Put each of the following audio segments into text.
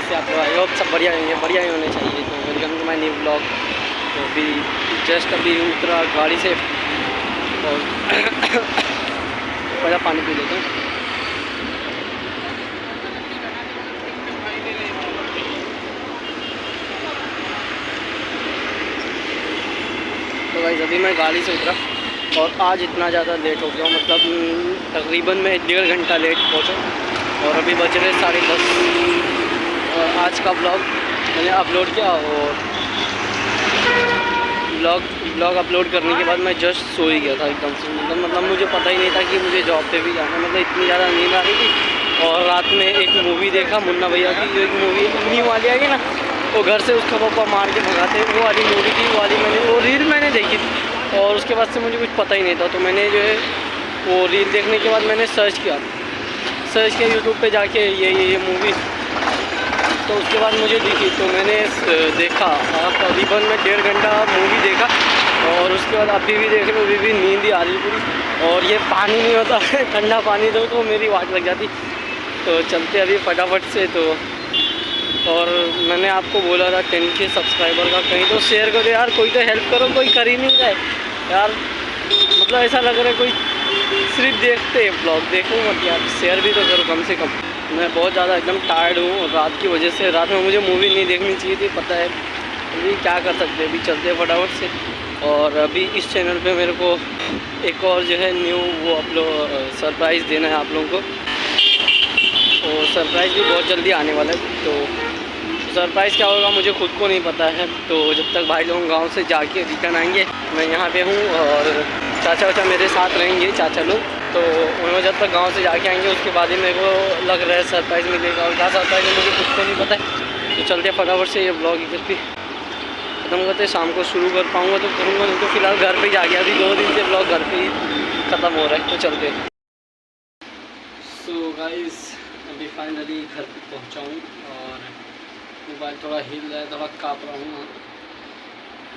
कैसे आप लोग आई होप सब बढ़िया होंगे बढ़िया ही होने चाहिए। तो welcome to my new blog तो अभी जस्ट अभी उतरा गाड़ी से। और पहला पानी पी लेते हैं। तो भाई अभी मैं गाड़ी से उतरा। और आज इतना ज़्यादा लेट हो गया मतलब तकरीबन मैं डेढ़ घंटा लेट पहुँचा और अभी बज रहे साढ़े दस। आज का ब्लॉग मैंने अपलोड किया और ब्लॉग ब्लॉग अपलोड करने के बाद मैं जस्ट सो ही गया था एकदम से। मतलब मतलब मुझे पता ही नहीं था कि मुझे जॉब पे भी जाना मतलब इतनी ज़्यादा नींद आ रही थी और रात में एक मूवी देखा, मुन्ना भैया की जो एक मूवी न्यू वाली आ गई ना, वो घर से उसका पापा मार के भगाते वो वाली मूवी थी वाली मैंने, वो रील मैंने देखी थी और उसके बाद से मुझे कुछ पता ही नहीं था। तो मैंने जो है, वो रील देखने के बाद मैंने सर्च किया। सर्च किया यूट्यूब पर जाके ये ये ये मूवी तो उसके बाद मुझे दिखी तो मैंने देखा। तकरीबन मैं डेढ़ घंटा मूवी देखा और उसके बाद अभी भी देख रहे अभी भी नींद ही आ रही पूरी। और ये पानी नहीं होता मतलब ठंडा पानी दो तो मेरी वाट लग जाती। तो चलते अभी फटाफट से तो। और मैंने आपको बोला था टेन के सब्सक्राइबर का, कहीं तो शेयर करो यार, कोई तो हेल्प करो, कोई कर ही नहीं जाए यार मतलब ऐसा लग रहा है कोई सिर्फ़ देखते ब्लॉग देखो मत यार शेयर भी तो करो कम से कम। मैं बहुत ज़्यादा एकदम टायर्ड हूँ रात की वजह से, रात में मुझे मूवी नहीं देखनी चाहिए थी, पता है। तो अभी क्या कर सकते अभी चलते फटाफट से। और अभी इस चैनल पे मेरे को एक और जो है न्यू वो आप लोग सरप्राइज़ देना है आप लोगों को। और सरप्राइज़ भी बहुत जल्दी आने वाला है। तो सरप्राइज़ क्या होगा मुझे खुद को नहीं पता है। तो जब तक भाई लोग गाँव से जाके रिटर्न आएँगे, मैं यहाँ पे हूँ और चाचा वाचा मेरे साथ रहेंगे, चाचा लोग। तो उन्होंने जब तक गाँव से जाके आएँगे, उसके बाद ही मेरे को लग रहा है सरप्राइज़ मिलेगा। और क्या सरप्राइज़ है, मुझे कुछ तो नहीं पता है। तो चलते फटाफट से ये ब्लॉग इधर भी ख़त्म करते शाम को शुरू कर पाऊँगा तो करूँगा, नहीं तो फ़िलहाल घर पर ही जा गया। अभी दो दिन से ब्लॉग घर पर ही ख़त्म हो रहा है तो चलते सो गाइस अभी फाइनली घर पर पहुँचाऊँ और मोबाइल थोड़ा हिल रहा है, थोड़ा काँप रहा हूँ।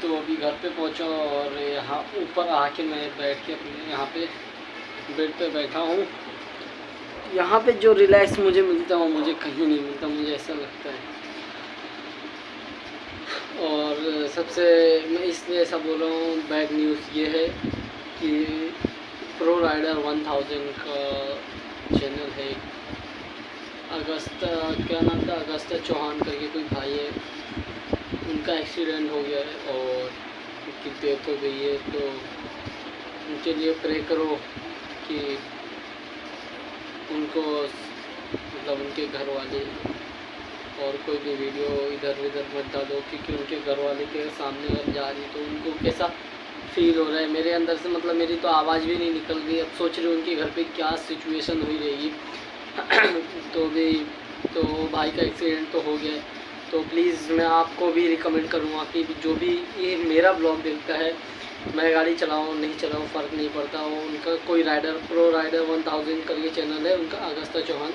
तो अभी घर पे पहुँचा और यहाँ ऊपर आके मैं बैठ के अपने यहाँ पे बेड पे बैठा हूँ। यहाँ पे जो रिलैक्स मुझे मिलता है, वो मुझे कहीं नहीं मिलता, मुझे ऐसा लगता है। और सबसे, मैं इसलिए ऐसा बोल रहा हूँ बैड न्यूज़ ये है कि प्रो राइडर वन थाउज़ेंड का चैनल है। अगस्त, क्या नाम था? अगस्त चौहान करके कोई भाई है। उनका एक्सीडेंट हो गया है और उनकी डेथ हो गई है तो उनके लिए प्रे करो। उनको मतलब उनके घर वाले और कोई भी वीडियो इधर उधर मत डालो, क्योंकि उनके घर वाले के सामने अब जा रही तो उनको कैसा फील हो रहा है? मेरे अंदर से मतलब मेरी तो आवाज़ भी नहीं निकल रही, अब सोच रही हूँ उनके घर पे क्या सिचुएशन हुई रहेगी तो भी तो भाई का एक्सीडेंट तो हो गया तो प्लीज़ मैं आपको भी रिकमेंड करूँगा कि जो भी ये मेरा ब्लॉग देखता है मैं गाड़ी चलाऊँ, नहीं चलाऊँ, फ़र्क नहीं पड़ता। वो उनका कोई rider Pro Rider one thousand करके चैनल है, उनका अगस्ता चौहान।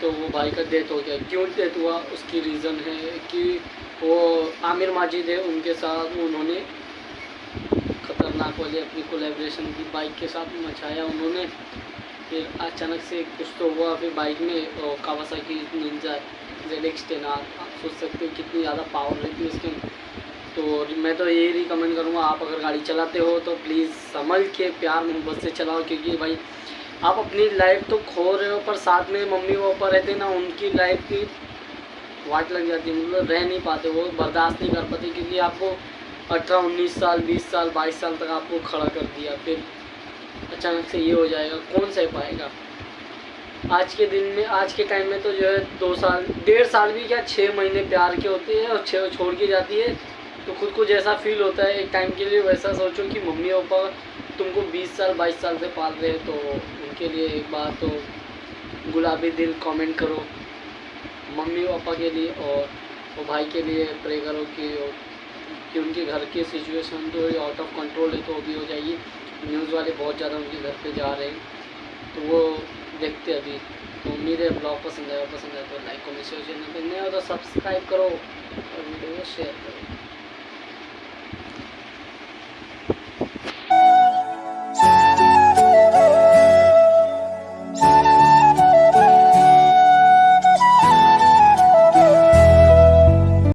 तो वो भाई का डेथ हो गया। क्यों डेथ हुआ? उसकी रीज़न है कि वो आमिर माजिद है, उनके साथ उन्होंने ख़तरनाक वाले अपनी कोलेब्रेशन की बाइक के साथ मचाया उन्होंने। फिर अचानक से कुछ तो हुआ, फिर बाइक में Kawasaki Ninja Z X ten आप सोच सकते हो कितनी ज़्यादा पावर रहती है उसके। तो मैं तो यही रिकमेंड करूँगा, आप अगर गाड़ी चलाते हो तो प्लीज़ संभल के प्यार मोहब्बत से चलाओ, क्योंकि भाई, आप अपनी लाइफ तो खो रहे हो, पर साथ में मम्मी पापा रहते ना, उनकी लाइफ की वाट लग जाती है मतलब रह नहीं पाते, वो बर्दाश्त नहीं कर पाते, क्योंकि आपको अठारह, उन्नीस साल, बीस साल, बाईस साल तक आपको खड़ा कर दिया, फिर अचानक से ये हो जाएगा, कौन सह पाएगा? आज के दिन में, आज के टाइम में तो जो है दो साल, डेढ़ साल भी क्या छः महीने प्यार के होते हैं और छः छोड़ के जाती है तो खुद को जैसा फील होता है, एक टाइम के लिए वैसा सोचो कि मम्मी पापा तुमको 20 साल 22 साल से पाल रहे हैं तो उनके लिए एक बार तो गुलाबी दिल कमेंट करो। मम्मी पापा के लिए और वो भाई के लिए प्रे करो कि कि उनके घर की सिचुएशन तो आउट ऑफ़ कंट्रोल है तो भी हो जाएगी। न्यूज़ वाले बहुत ज़्यादा उनके घर पर जा रहे हैं। तो वो देखते अभी। तो उम्मीद है ब्लॉग पसंद आया पसंद आया तो लाइक कमेंट शेयर चैनल पर नहीं हो तो सब्सक्राइब करो और वीडियो को शेयर करो।